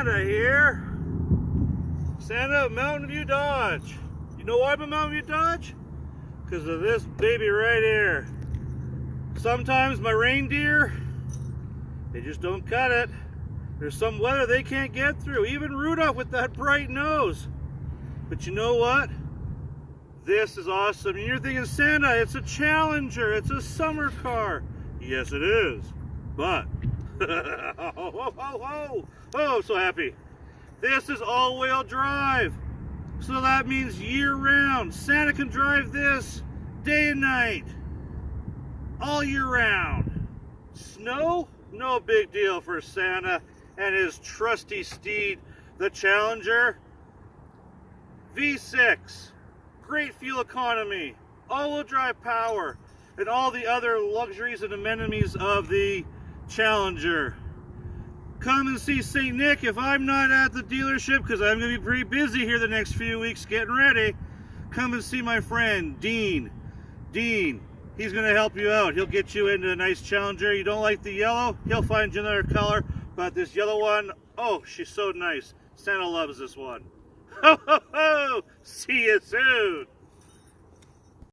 Santa here. Santa of Mountain View Dodge. You know why I'm a Mountain View Dodge? Because of this baby right here. Sometimes my reindeer, they just don't cut it. There's some weather they can't get through. Even Rudolph with that bright nose. But you know what? This is awesome. And you're thinking, Santa, it's a Challenger. It's a summer car. Yes, it is. But, oh, oh, oh, oh, I'm so happy. This is all-wheel drive. So that means year-round. Santa can drive this day and night, all year round. Snow? No big deal for Santa and his trusty steed, the Challenger V6. Great fuel economy, all-wheel drive power, and all the other luxuries and amenities of the Challenger. Come and see St. Nick if I'm not at the dealership because I'm going to be pretty busy here the next few weeks getting ready. Come and see my friend, Dean. Dean, he's going to help you out. He'll get you into a nice Challenger. You don't like the yellow? He'll find you another color. But this yellow one, oh, she's so nice. Santa loves this one. Ho, ho, ho! See you soon.